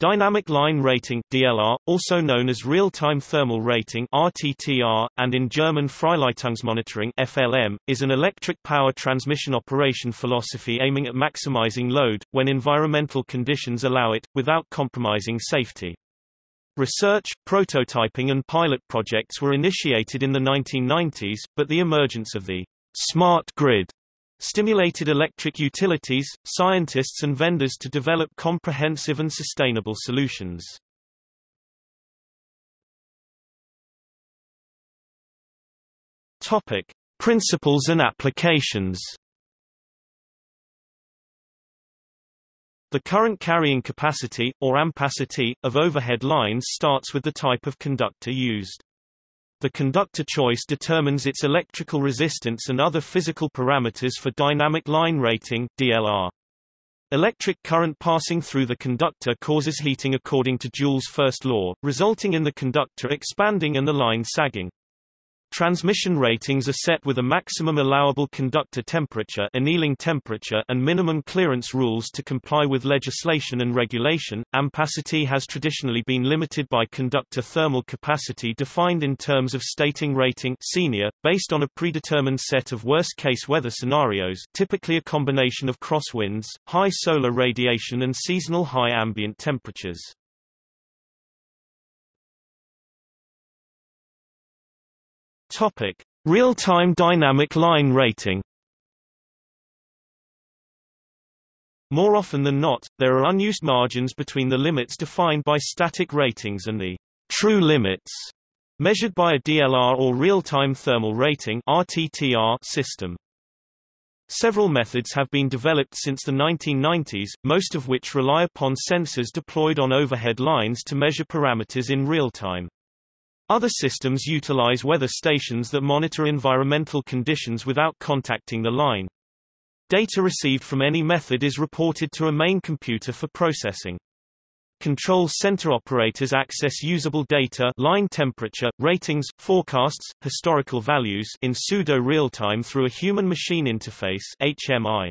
Dynamic line rating DLR, also known as real-time thermal rating RTTR, and in German Freileitungsmonitoring FLM, is an electric power transmission operation philosophy aiming at maximizing load, when environmental conditions allow it, without compromising safety. Research, prototyping and pilot projects were initiated in the 1990s, but the emergence of the smart grid stimulated electric utilities, scientists and vendors to develop comprehensive and sustainable solutions. Topic: Principles and applications. The current carrying capacity, or ampacity, of overhead lines starts with the type of conductor used. The conductor choice determines its electrical resistance and other physical parameters for dynamic line rating DLR. Electric current passing through the conductor causes heating according to Joule's first law, resulting in the conductor expanding and the line sagging. Transmission ratings are set with a maximum allowable conductor temperature, annealing temperature and minimum clearance rules to comply with legislation and regulation. Ampacity has traditionally been limited by conductor thermal capacity defined in terms of stating rating senior, based on a predetermined set of worst-case weather scenarios typically a combination of crosswinds, high solar radiation and seasonal high ambient temperatures. Topic: Real-time dynamic line rating. More often than not, there are unused margins between the limits defined by static ratings and the true limits measured by a DLR or real-time thermal rating RTTR system. Several methods have been developed since the 1990s, most of which rely upon sensors deployed on overhead lines to measure parameters in real time. Other systems utilize weather stations that monitor environmental conditions without contacting the line. Data received from any method is reported to a main computer for processing. Control center operators access usable data line temperature, ratings, forecasts, historical values in pseudo-real-time through a human-machine interface HMI.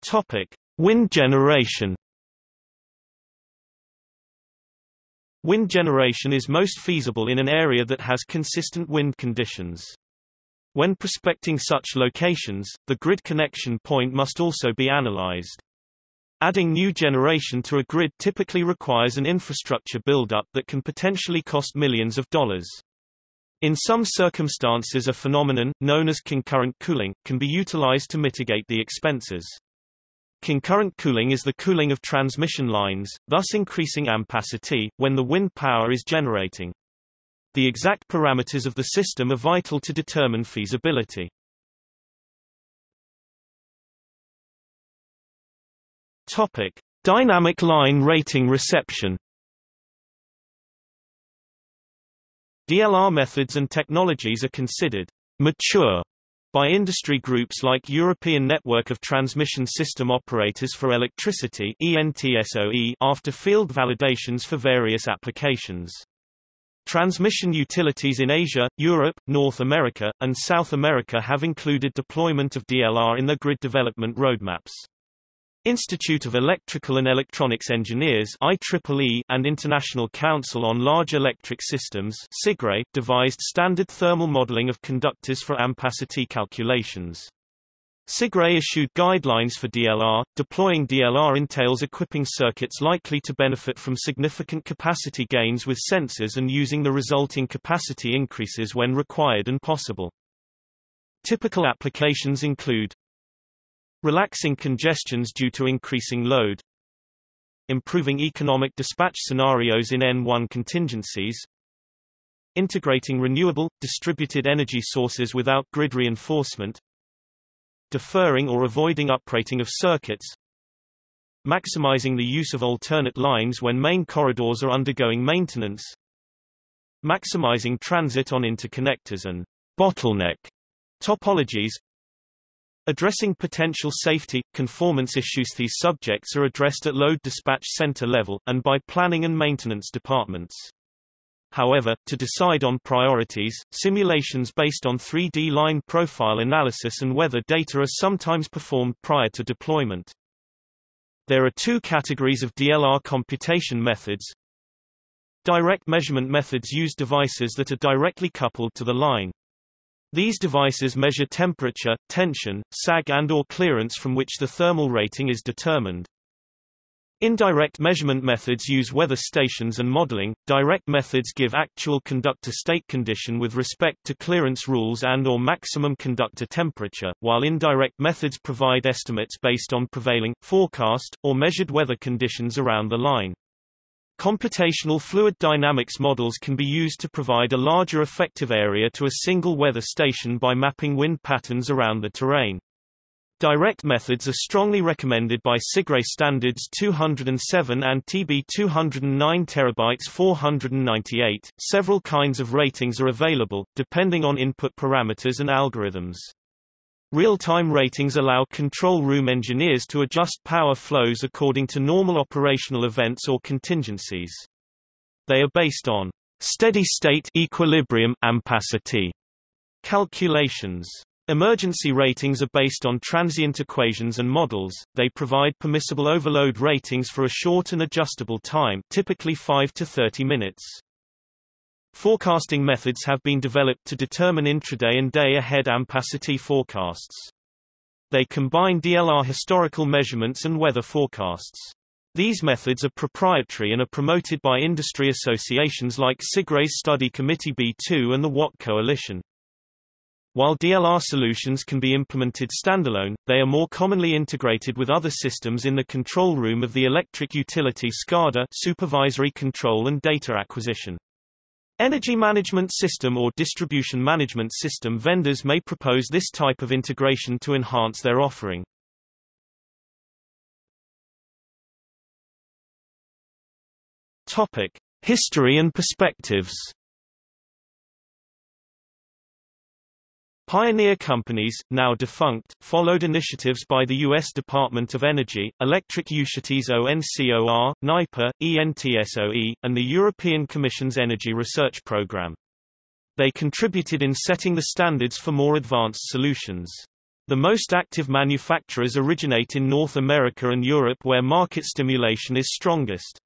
Topic: Wind generation Wind generation is most feasible in an area that has consistent wind conditions. When prospecting such locations, the grid connection point must also be analyzed. Adding new generation to a grid typically requires an infrastructure build-up that can potentially cost millions of dollars. In some circumstances a phenomenon, known as concurrent cooling, can be utilized to mitigate the expenses. Concurrent cooling is the cooling of transmission lines, thus increasing ampacity, when the wind power is generating. The exact parameters of the system are vital to determine feasibility. Topic: Dynamic line rating reception. DLR methods and technologies are considered mature by industry groups like European Network of Transmission System Operators for Electricity after field validations for various applications. Transmission utilities in Asia, Europe, North America, and South America have included deployment of DLR in their grid development roadmaps. Institute of Electrical and Electronics Engineers IEEE and International Council on Large Electric Systems CIGRE devised standard thermal modeling of conductors for ampacity calculations. CIGRE issued guidelines for DLR. Deploying DLR entails equipping circuits likely to benefit from significant capacity gains with sensors and using the resulting capacity increases when required and possible. Typical applications include Relaxing congestions due to increasing load. Improving economic dispatch scenarios in N1 contingencies. Integrating renewable, distributed energy sources without grid reinforcement. Deferring or avoiding uprating of circuits. Maximizing the use of alternate lines when main corridors are undergoing maintenance. Maximizing transit on interconnectors and bottleneck topologies Addressing potential safety, conformance issues These subjects are addressed at load dispatch center level, and by planning and maintenance departments. However, to decide on priorities, simulations based on 3D line profile analysis and weather data are sometimes performed prior to deployment. There are two categories of DLR computation methods. Direct measurement methods use devices that are directly coupled to the line. These devices measure temperature, tension, sag and or clearance from which the thermal rating is determined. Indirect measurement methods use weather stations and modeling. Direct methods give actual conductor state condition with respect to clearance rules and or maximum conductor temperature, while indirect methods provide estimates based on prevailing, forecast, or measured weather conditions around the line. Computational fluid dynamics models can be used to provide a larger effective area to a single weather station by mapping wind patterns around the terrain. Direct methods are strongly recommended by CIGRE standards 207 and TB 209 terabytes 498. Several kinds of ratings are available, depending on input parameters and algorithms. Real-time ratings allow control room engineers to adjust power flows according to normal operational events or contingencies. They are based on steady-state equilibrium ampacity calculations. Emergency ratings are based on transient equations and models. They provide permissible overload ratings for a short and adjustable time, typically 5 to 30 minutes. Forecasting methods have been developed to determine intraday and day-ahead ampacity forecasts. They combine DLR historical measurements and weather forecasts. These methods are proprietary and are promoted by industry associations like CIGRE's Study Committee B2 and the Watt Coalition. While DLR solutions can be implemented standalone, they are more commonly integrated with other systems in the control room of the electric utility SCADA supervisory control and data acquisition. Energy management system or distribution management system vendors may propose this type of integration to enhance their offering. Topic: History and perspectives. Pioneer companies, now defunct, followed initiatives by the U.S. Department of Energy, Electric Utilities ONCOR, NYPA, ENTSO-E, and the European Commission's Energy Research Programme. They contributed in setting the standards for more advanced solutions. The most active manufacturers originate in North America and Europe where market stimulation is strongest.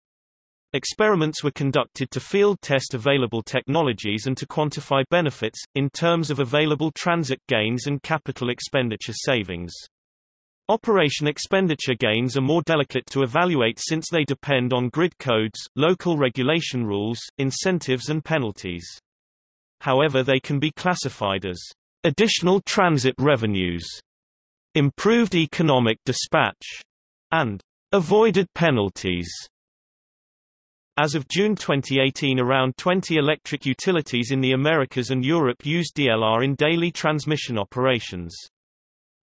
Experiments were conducted to field test available technologies and to quantify benefits, in terms of available transit gains and capital expenditure savings. Operation expenditure gains are more delicate to evaluate since they depend on grid codes, local regulation rules, incentives and penalties. However they can be classified as additional transit revenues, improved economic dispatch, and avoided penalties. As of June 2018 around 20 electric utilities in the Americas and Europe use DLR in daily transmission operations.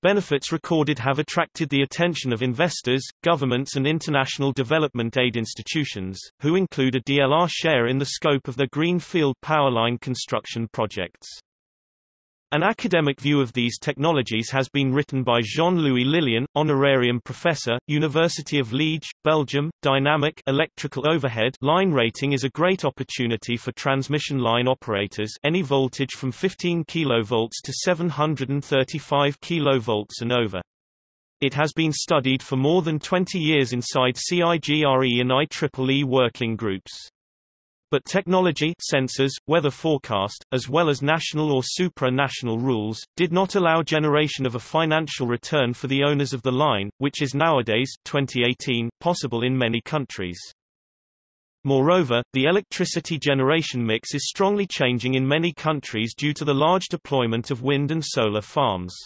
Benefits recorded have attracted the attention of investors, governments and international development aid institutions, who include a DLR share in the scope of their greenfield power line construction projects. An academic view of these technologies has been written by Jean-Louis Lilien, honorarium professor, University of Liège, Belgium. Dynamic electrical overhead line rating is a great opportunity for transmission line operators any voltage from 15 kV to 735 kV and over. It has been studied for more than 20 years inside CIGRE and IEEE working groups. But technology sensors, weather forecast, as well as national or supra-national rules, did not allow generation of a financial return for the owners of the line, which is nowadays 2018, possible in many countries. Moreover, the electricity generation mix is strongly changing in many countries due to the large deployment of wind and solar farms.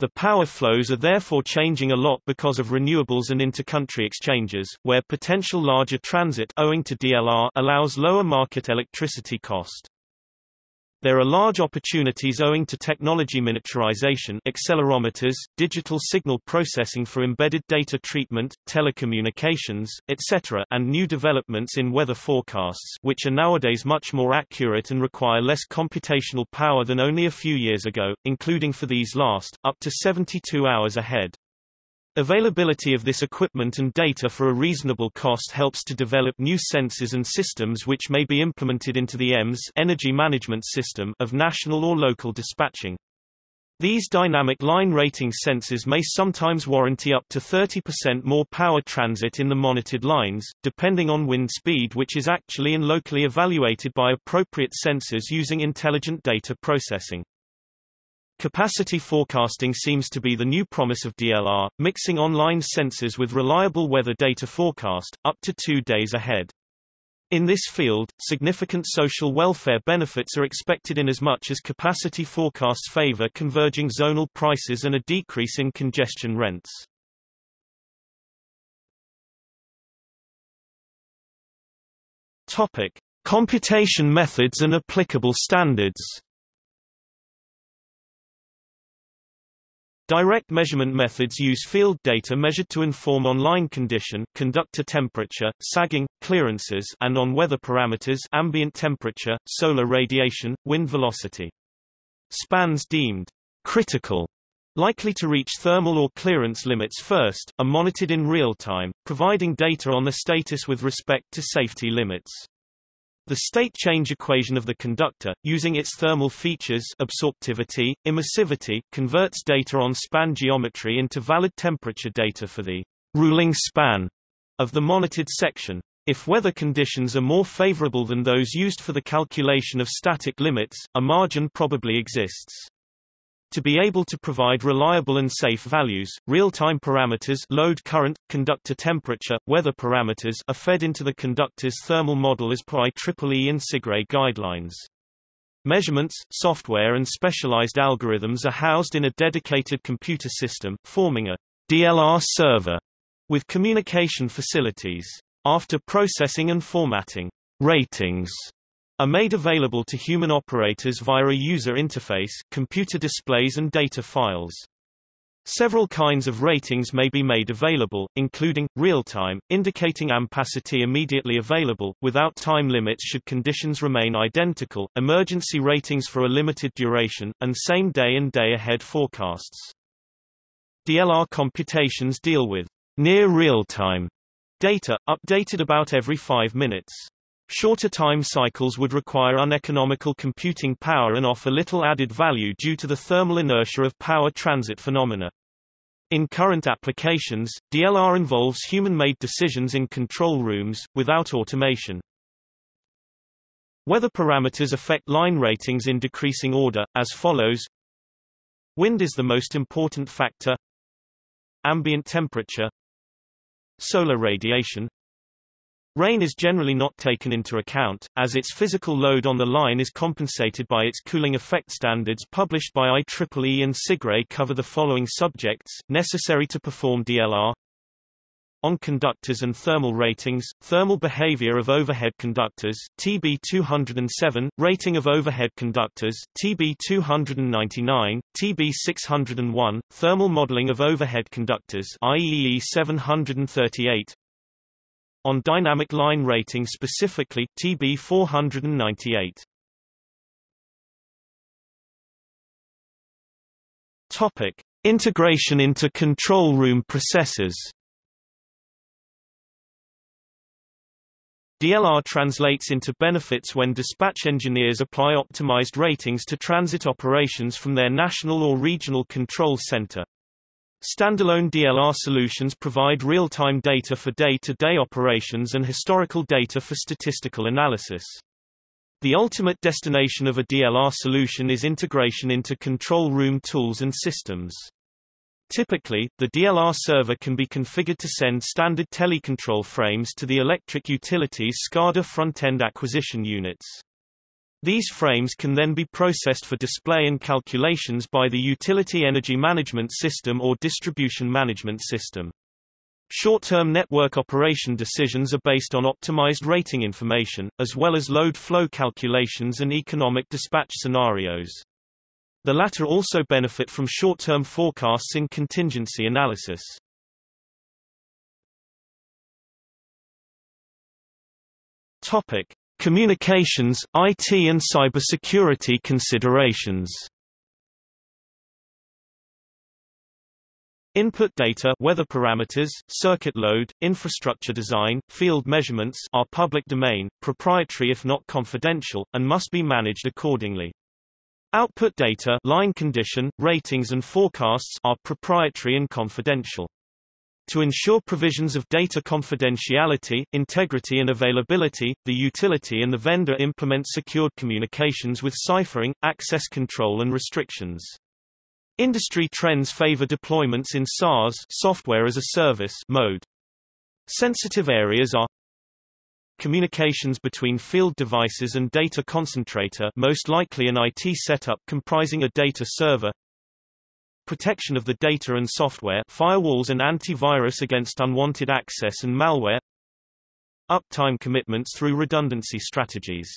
The power flows are therefore changing a lot because of renewables and intercountry exchanges, where potential larger transit owing to DLR allows lower market electricity cost. There are large opportunities owing to technology miniaturization accelerometers, digital signal processing for embedded data treatment, telecommunications, etc. and new developments in weather forecasts which are nowadays much more accurate and require less computational power than only a few years ago, including for these last, up to 72 hours ahead. Availability of this equipment and data for a reasonable cost helps to develop new sensors and systems which may be implemented into the EMS energy management system of national or local dispatching. These dynamic line rating sensors may sometimes warranty up to 30% more power transit in the monitored lines, depending on wind speed which is actually and locally evaluated by appropriate sensors using intelligent data processing. Capacity forecasting seems to be the new promise of DLR, mixing online sensors with reliable weather data forecast, up to two days ahead. In this field, significant social welfare benefits are expected in as much as capacity forecasts favor converging zonal prices and a decrease in congestion rents. Topic: Computation methods and applicable standards. Direct measurement methods use field data measured to inform on-line condition, conductor temperature, sagging, clearances and on weather parameters ambient temperature, solar radiation, wind velocity. Spans deemed critical likely to reach thermal or clearance limits first, are monitored in real time, providing data on the status with respect to safety limits. The state change equation of the conductor, using its thermal features absorptivity, emissivity, converts data on span geometry into valid temperature data for the ruling span of the monitored section. If weather conditions are more favorable than those used for the calculation of static limits, a margin probably exists. To be able to provide reliable and safe values, real-time parameters load current, conductor temperature, weather parameters are fed into the conductor's thermal model as per IEEE and CIGRE guidelines. Measurements, software and specialized algorithms are housed in a dedicated computer system, forming a DLR server with communication facilities. After processing and formatting ratings are made available to human operators via a user interface, computer displays and data files. Several kinds of ratings may be made available, including, real-time, indicating ampacity immediately available, without time limits should conditions remain identical, emergency ratings for a limited duration, and same-day and day-ahead forecasts. DLR computations deal with near real-time data, updated about every five minutes. Shorter time cycles would require uneconomical computing power and offer little added value due to the thermal inertia of power transit phenomena. In current applications, DLR involves human-made decisions in control rooms, without automation. Weather parameters affect line ratings in decreasing order, as follows Wind is the most important factor Ambient temperature Solar radiation Rain is generally not taken into account, as its physical load on the line is compensated by its cooling effect standards published by IEEE and CIGRE cover the following subjects, necessary to perform DLR on conductors and thermal ratings, thermal behavior of overhead conductors, TB 207, rating of overhead conductors, TB 299, TB 601, thermal modeling of overhead conductors, IEEE 738, on dynamic line rating specifically, TB 498. Topic: Integration into control room processors. DLR translates into benefits when dispatch engineers apply optimized ratings to transit operations from their national or regional control center. Standalone DLR solutions provide real-time data for day-to-day -day operations and historical data for statistical analysis. The ultimate destination of a DLR solution is integration into control room tools and systems. Typically, the DLR server can be configured to send standard telecontrol frames to the electric utilities SCADA front-end acquisition units. These frames can then be processed for display and calculations by the Utility Energy Management System or Distribution Management System. Short-term network operation decisions are based on optimized rating information, as well as load flow calculations and economic dispatch scenarios. The latter also benefit from short-term forecasts in contingency analysis. Topic: Communications, IT and cybersecurity considerations Input data weather parameters, circuit load, infrastructure design, field measurements are public domain, proprietary if not confidential, and must be managed accordingly. Output data line condition, ratings and forecasts are proprietary and confidential. To ensure provisions of data confidentiality, integrity and availability, the utility and the vendor implement secured communications with ciphering, access control and restrictions. Industry trends favor deployments in SaaS software as a service mode. Sensitive areas are communications between field devices and data concentrator most likely an IT setup comprising a data server protection of the data and software firewalls and antivirus against unwanted access and malware uptime commitments through redundancy strategies